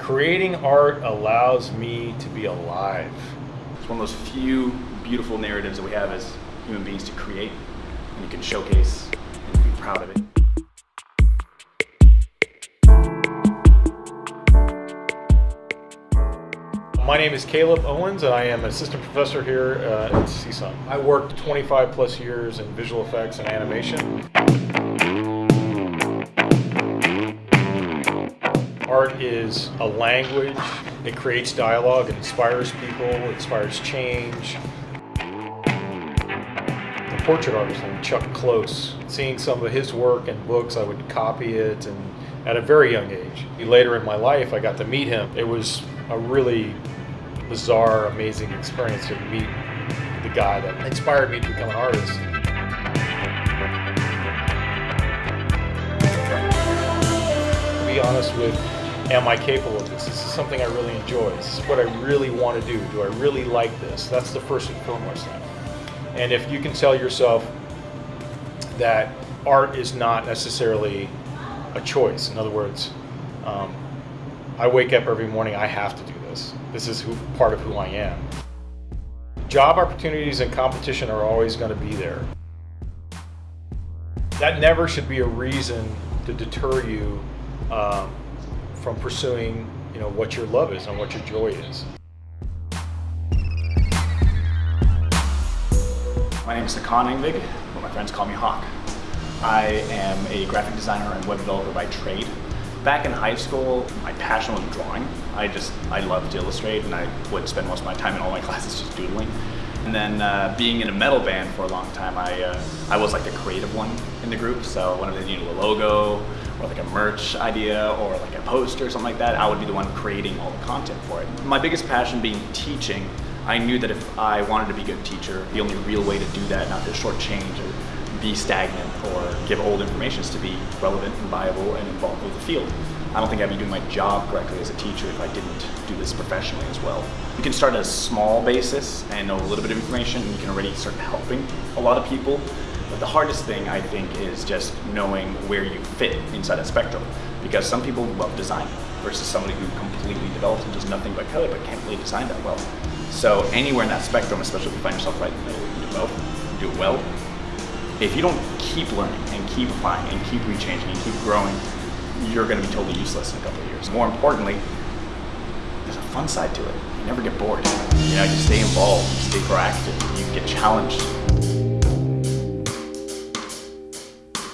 Creating art allows me to be alive. It's one of those few beautiful narratives that we have as human beings to create and you can showcase and be proud of it. My name is Caleb Owens and I am an assistant professor here uh, at CSUN. I worked 25 plus years in visual effects and animation. Art is a language. It creates dialogue, it inspires people, it inspires change. The portrait artist named Chuck Close, seeing some of his work and books, I would copy it and at a very young age. Later in my life, I got to meet him. It was a really bizarre, amazing experience to meet the guy that inspired me to become an artist. Be honest with, am I capable of this? This is something I really enjoy. This is what I really want to do. Do I really like this? That's the first and foremost thing. And if you can tell yourself that art is not necessarily a choice, in other words, um, I wake up every morning, I have to do this. This is who, part of who I am. Job opportunities and competition are always going to be there. That never should be a reason to deter you um, from pursuing you know, what your love is and what your joy is. My name is Hakan Engvig, but my friends call me Hawk. I am a graphic designer and web developer by trade. Back in high school, my passion was drawing. I just, I loved to illustrate and I would spend most of my time in all my classes just doodling. And then uh, being in a metal band for a long time, I, uh, I was like the creative one in the group. So whenever they needed a logo or like a merch idea or like a poster or something like that, I would be the one creating all the content for it. My biggest passion being teaching, I knew that if I wanted to be a good teacher, the only real way to do that, not to shortchange or be stagnant or give old information is to be relevant and viable and involved with the field. I don't think I'd be doing my job correctly as a teacher if I didn't do this professionally as well. You can start at a small basis and know a little bit of information and you can already start helping a lot of people. But the hardest thing I think is just knowing where you fit inside that spectrum. Because some people love design versus somebody who completely develops and does nothing but code but can't really design that well. So anywhere in that spectrum, especially if you find yourself right in the middle, you can do both, do it well, if you don't keep learning and keep applying and keep rechanging and keep growing, you're going to be totally useless in a couple of years. More importantly, there's a fun side to it. You never get bored. You know, you stay involved, you stay proactive, you get challenged.